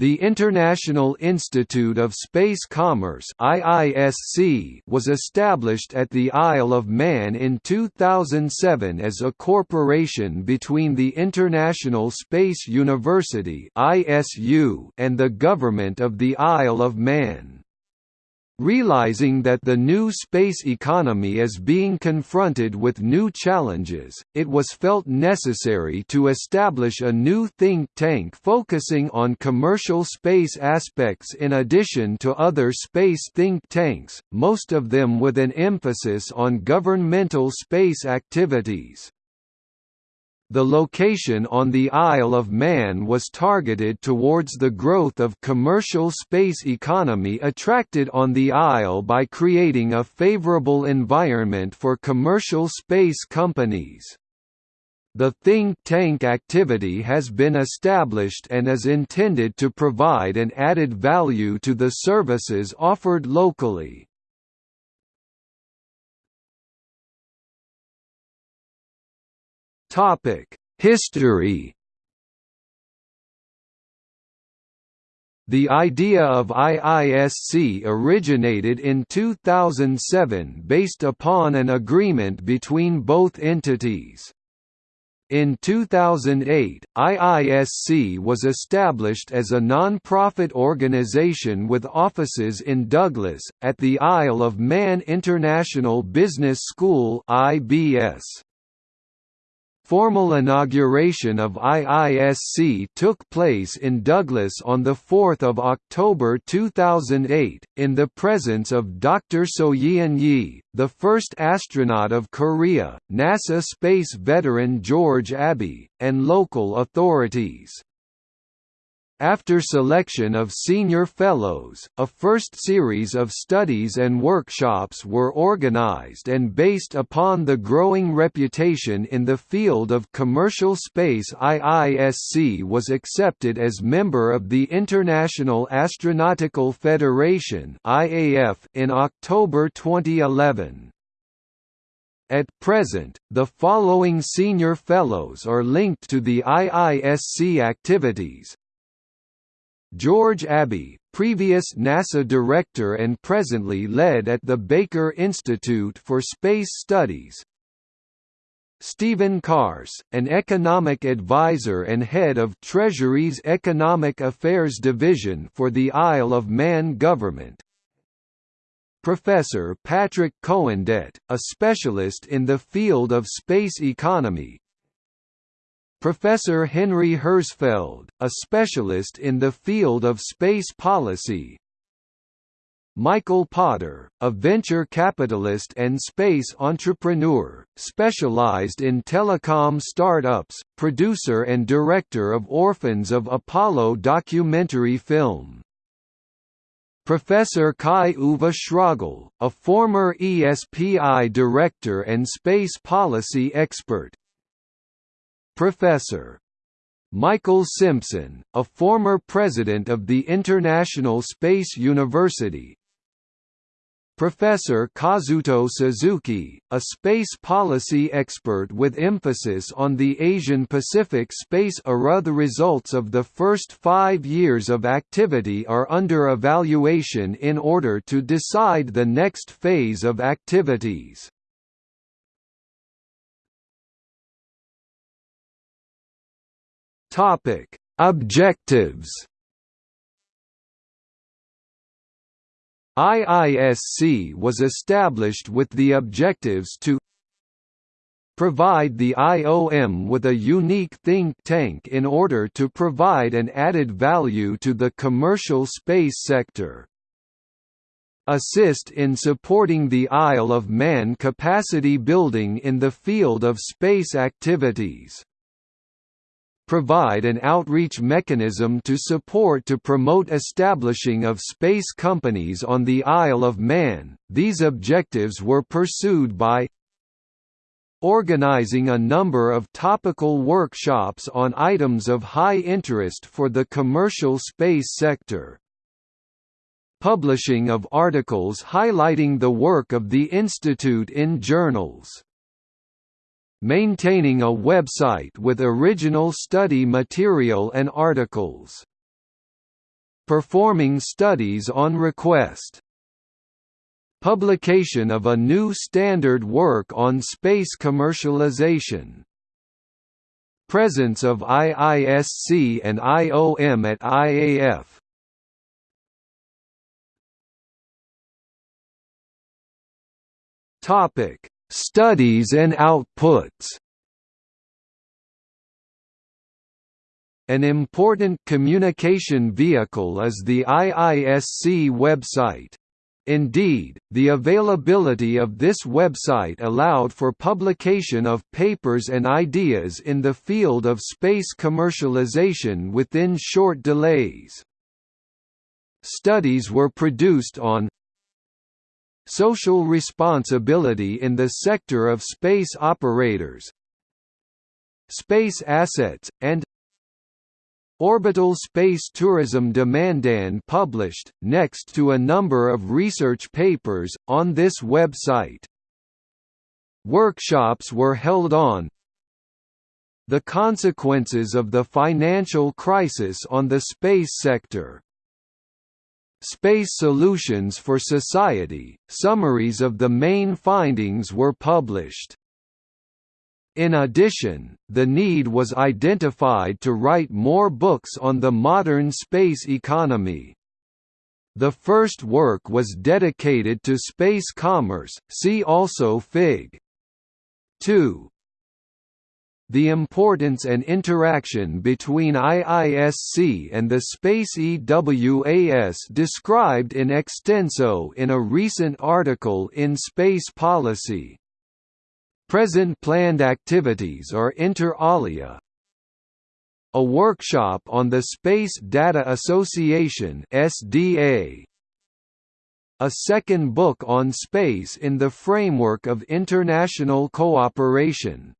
The International Institute of Space Commerce was established at the Isle of Man in 2007 as a corporation between the International Space University and the Government of the Isle of Man. Realizing that the new space economy is being confronted with new challenges, it was felt necessary to establish a new think tank focusing on commercial space aspects in addition to other space think tanks, most of them with an emphasis on governmental space activities. The location on the Isle of Man was targeted towards the growth of commercial space economy attracted on the Isle by creating a favorable environment for commercial space companies. The think tank activity has been established and is intended to provide an added value to the services offered locally. Topic: History. The idea of IISC originated in 2007 based upon an agreement between both entities. In 2008, IISC was established as a non-profit organization with offices in Douglas, at the Isle of Man International Business School IBS. Formal inauguration of IISC took place in Douglas on 4 October 2008, in the presence of Dr. Soyeon Yi, the first astronaut of Korea, NASA space veteran George Abbey, and local authorities. After selection of senior fellows, a first series of studies and workshops were organized and based upon the growing reputation in the field of commercial space IISC was accepted as member of the International Astronautical Federation in October 2011. At present, the following senior fellows are linked to the IISC activities, George Abbey, previous NASA director and presently lead at the Baker Institute for Space Studies. Stephen Kars, an economic advisor and head of Treasury's Economic Affairs Division for the Isle of Man government. Professor Patrick Cohendet, a specialist in the field of space economy, Professor Henry Hertzfeld, a specialist in the field of space policy Michael Potter, a venture capitalist and space entrepreneur, specialized in telecom startups, producer and director of Orphans of Apollo documentary film. Professor Kai-Uwe Schrogl, a former ESPI director and space policy expert, Professor. Michael Simpson, a former president of the International Space University, Professor Kazuto Suzuki, a space policy expert with emphasis on the Asian-Pacific space era The results of the first five years of activity are under evaluation in order to decide the next phase of activities. Topic: Objectives. IISC was established with the objectives to provide the IOM with a unique think tank in order to provide an added value to the commercial space sector. Assist in supporting the Isle of Man capacity building in the field of space activities provide an outreach mechanism to support to promote establishing of space companies on the Isle of Man. These objectives were pursued by organizing a number of topical workshops on items of high interest for the commercial space sector. Publishing of articles highlighting the work of the Institute in journals maintaining a website with original study material and articles. performing studies on request. Publication of a new standard work on space commercialization. Presence of IISC and IOM at IAF. Topic: Studies and outputs. An important communication vehicle is the IISC website. Indeed, the availability of this website allowed for publication of papers and ideas in the field of space commercialization within short delays. Studies were produced on social responsibility in the sector of space operators, space assets, and Orbital Space Tourism Demandan published, next to a number of research papers, on this website. Workshops were held on the consequences of the financial crisis on the space sector. Space Solutions for Society, summaries of the main findings were published. In addition, the need was identified to write more books on the modern space economy. The first work was dedicated to space commerce see also Fig. 2. The importance and interaction between IISC and the space EWAS described in extenso in a recent article in Space Policy. Present planned activities are inter alia. A workshop on the Space Data Association SDA a second book on space in the framework of international cooperation